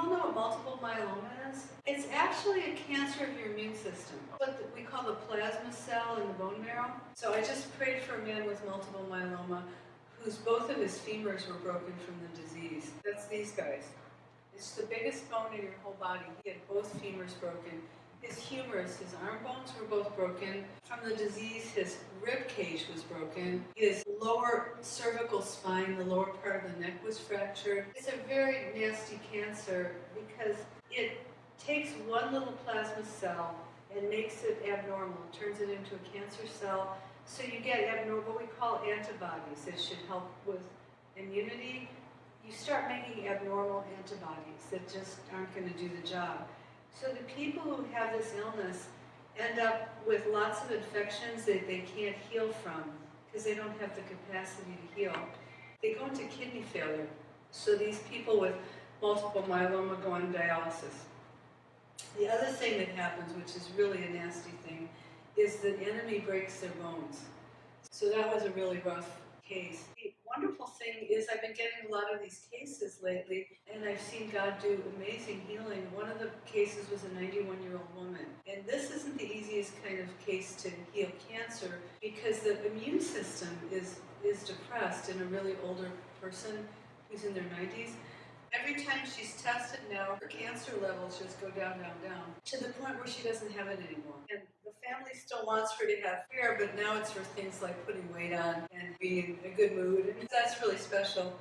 all know what multiple myeloma is? It's actually a cancer of your immune system, what we call the plasma cell in the bone marrow. So I just prayed for a man with multiple myeloma whose both of his femurs were broken from the disease. That's these guys. It's the biggest bone in your whole body. He had both femurs broken. His humerus, his arm bones were both broken. From the disease, his rib cage was broken. His lower cervical spine, the lower part of the neck was fractured. It's a very nasty cancer because it takes one little plasma cell and makes it abnormal, turns it into a cancer cell. So you get abnormal, what we call antibodies that should help with immunity. You start making abnormal antibodies that just aren't going to do the job. So the people who have this illness end up with lots of infections that they can't heal from because they don't have the capacity to heal. They go into kidney failure. So these people with multiple myeloma go on dialysis. The other thing that happens, which is really a nasty thing, is the enemy breaks their bones. So that was a really rough case. Wonderful thing is I've been getting a lot of these cases lately, and I've seen God do amazing healing. One of the cases was a 91-year-old woman, and this isn't the easiest kind of case to heal cancer because the immune system is is depressed in a really older person who's in their 90s. Every time she's tested now, her cancer levels just go down, down, down, to the point where she doesn't have it anymore. And family still wants her to have hair, but now it's for things like putting weight on and being in a good mood. And that's really special.